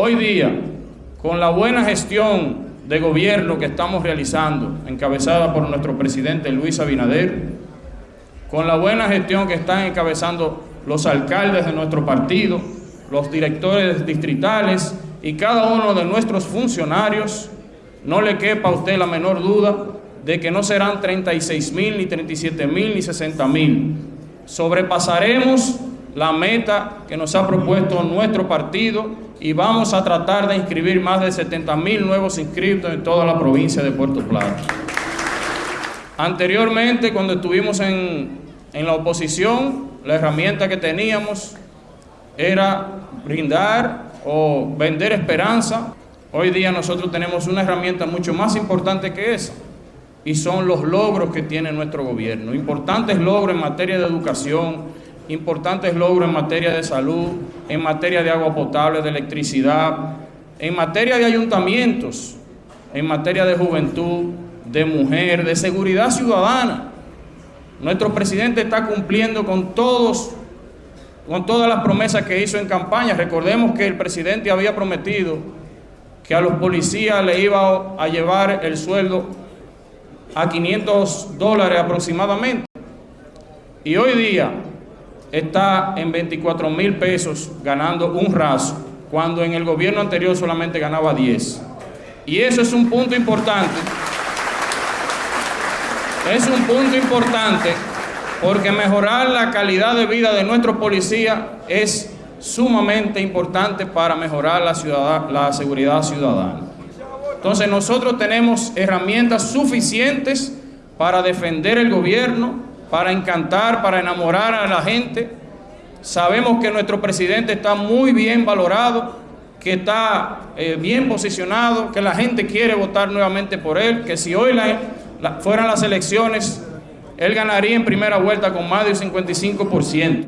Hoy día, con la buena gestión de gobierno que estamos realizando, encabezada por nuestro presidente Luis Abinader, con la buena gestión que están encabezando los alcaldes de nuestro partido, los directores distritales y cada uno de nuestros funcionarios, no le quepa a usted la menor duda de que no serán 36 mil, ni 37 mil, ni 60 mil. Sobrepasaremos la meta que nos ha propuesto nuestro partido y vamos a tratar de inscribir más de 70 mil nuevos inscritos en toda la provincia de Puerto Plata. Anteriormente, cuando estuvimos en, en la oposición, la herramienta que teníamos era brindar o vender esperanza. Hoy día nosotros tenemos una herramienta mucho más importante que esa y son los logros que tiene nuestro gobierno. Importantes logros en materia de educación, importantes logros en materia de salud, en materia de agua potable, de electricidad, en materia de ayuntamientos, en materia de juventud, de mujer, de seguridad ciudadana. Nuestro presidente está cumpliendo con todos con todas las promesas que hizo en campaña. Recordemos que el presidente había prometido que a los policías le iba a llevar el sueldo a 500 dólares aproximadamente. Y hoy día está en 24 mil pesos ganando un raso, cuando en el gobierno anterior solamente ganaba 10. Y eso es un punto importante. Es un punto importante porque mejorar la calidad de vida de nuestros policías es sumamente importante para mejorar la, la seguridad ciudadana. Entonces nosotros tenemos herramientas suficientes para defender el gobierno, para encantar, para enamorar a la gente. Sabemos que nuestro presidente está muy bien valorado, que está eh, bien posicionado, que la gente quiere votar nuevamente por él, que si hoy fueran las elecciones, él ganaría en primera vuelta con más del 55%.